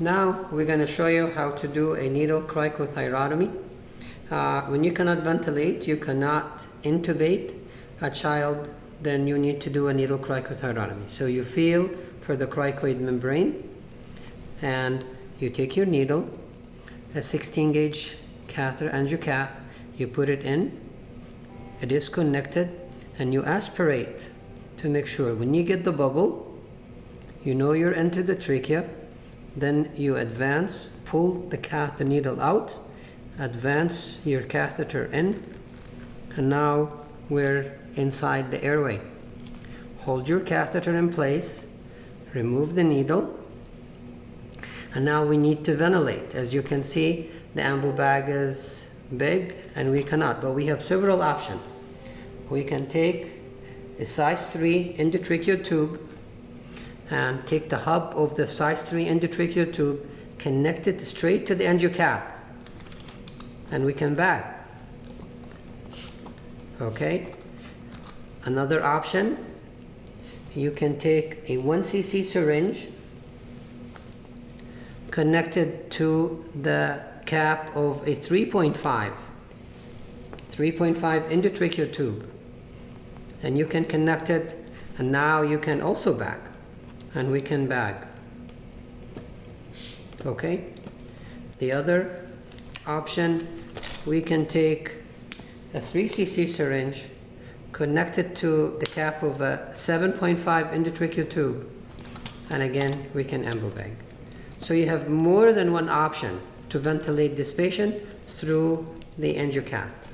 Now we're going to show you how to do a needle cricothyrotomy. Uh, when you cannot ventilate, you cannot intubate a child, then you need to do a needle cricothyrotomy. So you feel for the cricoid membrane and you take your needle, a 16 gauge catheter angiocath, you put it in, it is connected, and you aspirate to make sure when you get the bubble, you know you're into the trachea, then you advance, pull the catheter needle out, advance your catheter in, and now we're inside the airway. Hold your catheter in place, remove the needle, and now we need to ventilate. As you can see, the ambu bag is big and we cannot, but we have several options. We can take a size 3 endotracheal tube and take the hub of the size 3 endotracheal tube, connect it straight to the angiocath, and we can bag. Okay? Another option, you can take a 1 cc syringe connected to the cap of a 3.5 3.5 endotracheal tube and you can connect it and now you can also bag and we can bag. Okay? The other option we can take a 3 cc syringe connected to the cap of a 7.5 endotracheal tube. And again we can ambu bag. So you have more than one option to ventilate this patient through the angiocath